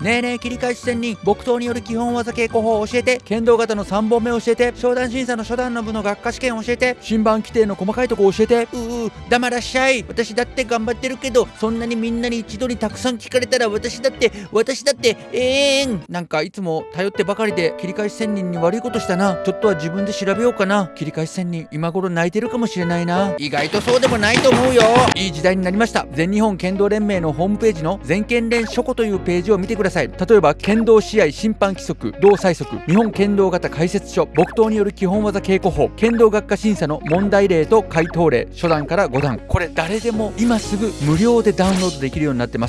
ねえねえ切り返し戦に木刀による基本技稽古法を教えて剣道型の3本目を教えて商談審査の初段の部の学科試験を教えて新版規定の細かいとこ教えて。うう黙らっしゃい。私だって頑張ってるけどそんなにみんなに一度にたくさん聞かれたら私だって私だってええーん。なんかいつも頼ってばかりで切り返し仙人に悪いことしたな。ちょっとは自分で調べようかな。切り返し仙人今頃泣いてるかもしれないな。意外とそうでもないと思うよ。いい時代になりました。全日本剣道連盟のホームページの全剣連書庫というページを見てください。ださい。例えば剣道試合審判規則同最速日本剣道型解説書木刀による基本技稽古法剣道学科審査の問題例と回答例初段から5段。これ誰でも今すぐ無料でダウンロードできるようになってます。